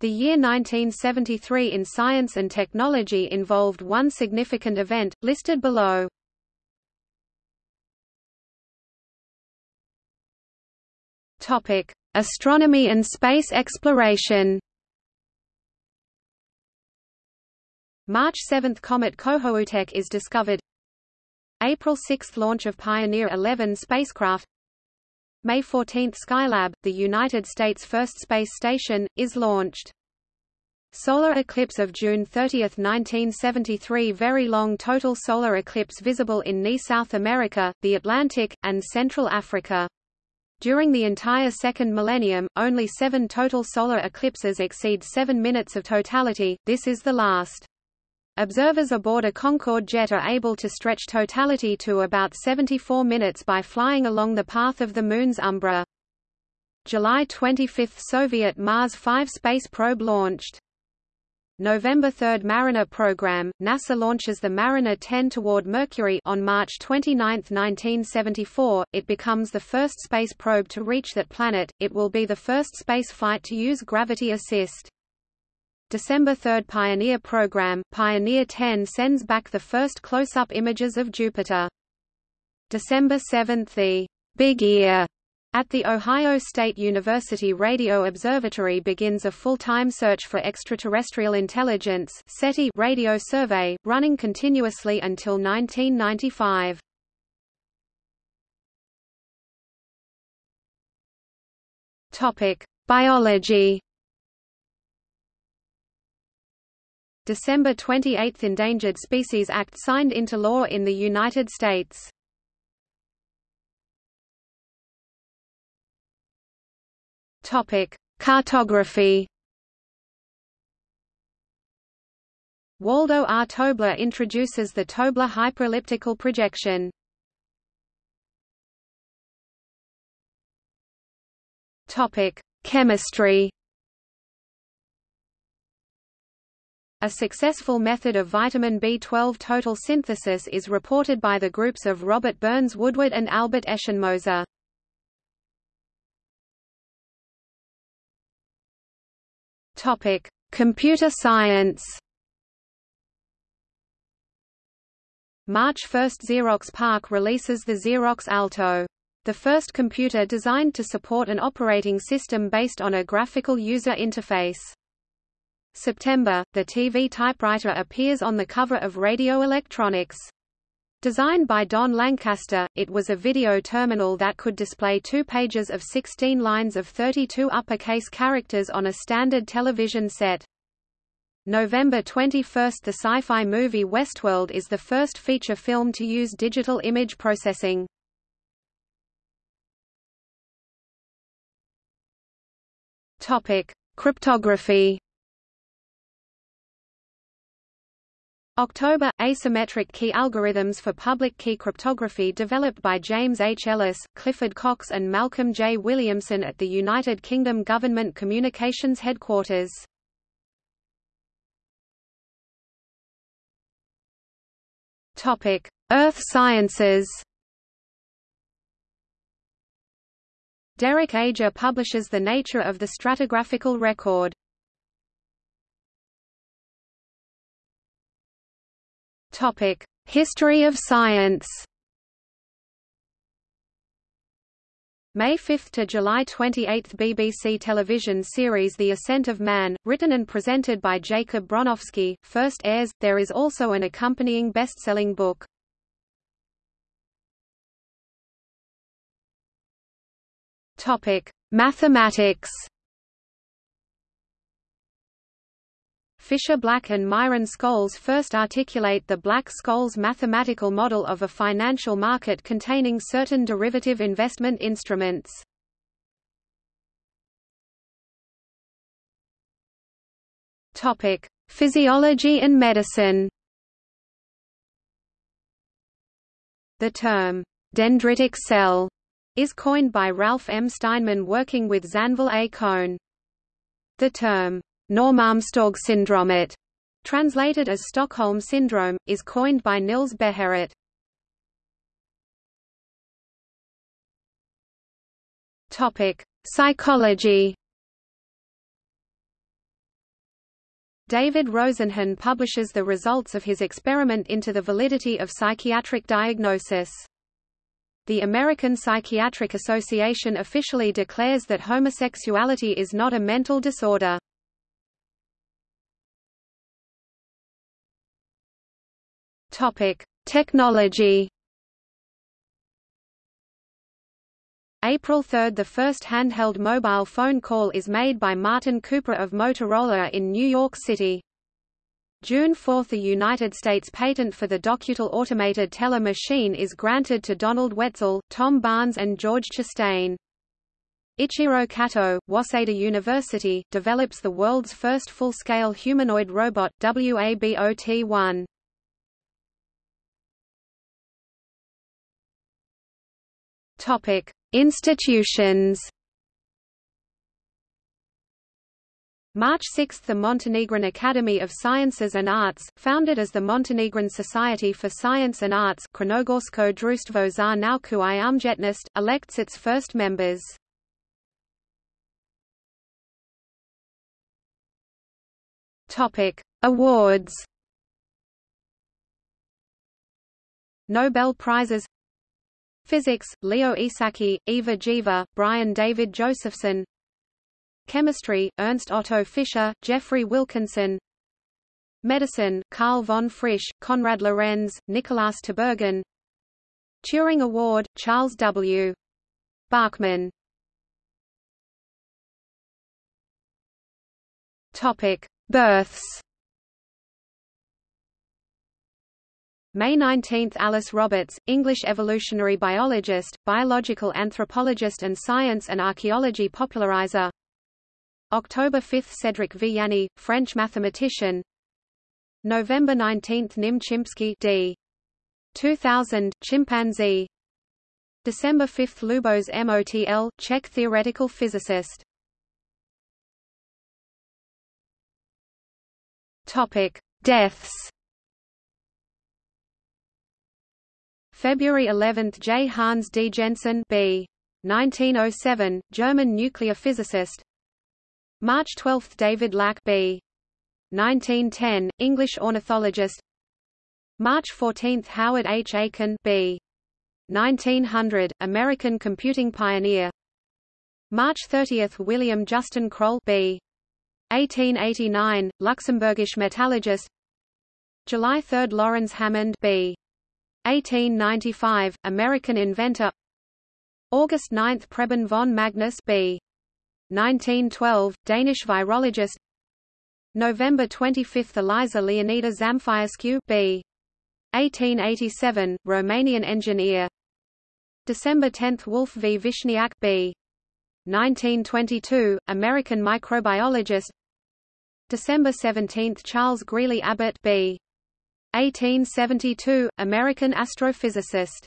The year 1973 in science and technology involved one significant event, listed below. Astronomy and space exploration. March 7 – Comet Kohoutek is discovered April 6 – Launch of Pioneer 11 spacecraft May 14 – Skylab, the United States' first space station, is launched. Solar eclipse of June 30, 1973 Very long total solar eclipse visible in NE South America, the Atlantic, and Central Africa. During the entire second millennium, only seven total solar eclipses exceed seven minutes of totality, this is the last. Observers aboard a Concorde jet are able to stretch totality to about 74 minutes by flying along the path of the Moon's umbra. July 25 – Soviet Mars 5 space probe launched. November 3 Mariner program, NASA launches the Mariner 10 toward Mercury on March 29, 1974. It becomes the first space probe to reach that planet. It will be the first space flight to use gravity assist. December 3 Pioneer program, Pioneer 10 sends back the first close-up images of Jupiter. December 7 The Big Ear at the Ohio State University Radio Observatory begins a full-time search for extraterrestrial intelligence SETI radio survey, running continuously until 1995. Topic: Biology. December 28 – Endangered Species Act signed into law in the United States. Cartography. Waldo R. Tobler introduces the Tobler hyperelliptical projection. Topic: Chemistry. A successful method of vitamin B12 total synthesis is reported by the groups of Robert Burns Woodward and Albert Eschenmoser. Topic: Computer science. March 1 – Xerox PARC releases the Xerox Alto. The first computer designed to support an operating system based on a graphical user interface. September – The TV typewriter appears on the cover of Radio Electronics. Designed by Don Lancaster, it was a video terminal that could display two pages of 16 lines of 32 uppercase characters on a standard television set. November 21 – The sci-fi movie Westworld is the first feature film to use digital image processing. Cryptography October – Asymmetric key algorithms for public key cryptography developed by James H. Ellis, Clifford Cocks and Malcolm J. Williamson at the United Kingdom Government Communications Headquarters. Earth sciences Derek Ager publishes The Nature of the Stratigraphical Record. History of science. May 5 to July 28 BBC television series The Ascent of Man, written and presented by Jacob Bronowski, first airs. There is also an accompanying best-selling book. Topic: Mathematics. Fisher Black and Myron Scholes first articulate the Black-Scholes mathematical model of a financial market containing certain derivative investment instruments. Physiology and medicine. The term dendritic cell is coined by Ralph M. Steinman working with Zanvil A. Cohn. The term Norrmalmstorg syndrome, it, translated as Stockholm syndrome, is coined by Nils Bejerot. Topic: Psychology. David Rosenhan publishes the results of his experiment into the validity of psychiatric diagnosis. The American Psychiatric Association officially declares that homosexuality is not a mental disorder. Topic: Technology. April 3 – The first handheld mobile phone call is made by Martin Cooper of Motorola in New York City. June 4 – The United States patent for the Docuteller automated teller machine is granted to Donald Wetzel, Tom Barnes and George Chastain. Ichiro Kato, Waseda University, develops the world's first full-scale humanoid robot, WABOT-1. Topic: Institutions. March 6 – The Montenegrin Academy of Sciences and Arts, founded as the Montenegrin Society for Science and Arts Crnogorsko društvo za nauku i umjetnost, elects its first members. Awards Nobel Prizes Physics, Leo Esaki, Ivar Giaever, Brian David Josephson Chemistry, Ernst Otto Fischer, Geoffrey Wilkinson Medicine, Karl von Frisch, Konrad Lorenz, Nikolaus Tinbergen Turing Award, Charles W. Bachman Topic: Births. May 19 – Alice Roberts, English evolutionary biologist, biological anthropologist and science and archaeology popularizer October 5 – Cedric Villani, French mathematician November 19 – Nim Chimpsky d. 2000, chimpanzee December 5 – Lubos Motl, Czech theoretical physicist Deaths. February 11 – J. Hans D. Jensen b. 1907, German nuclear physicist March 12 – David Lack b. 1910, English ornithologist March 14 – Howard H. Aiken b. 1900, American computing pioneer March 30 – William Justin Kroll b. 1889, Luxembourgish metallurgist July 3 – Laurens Hammond b. 1895, American inventor August 9 – Preben von Magnus b. 1912, Danish virologist November 25 – Eliza Leonida Zamfirescu b. 1887, Romanian engineer December 10 – Wolf V. Vishniac b. 1922, American microbiologist December 17 – Charles Greeley Abbot b. 1872, American astrophysicist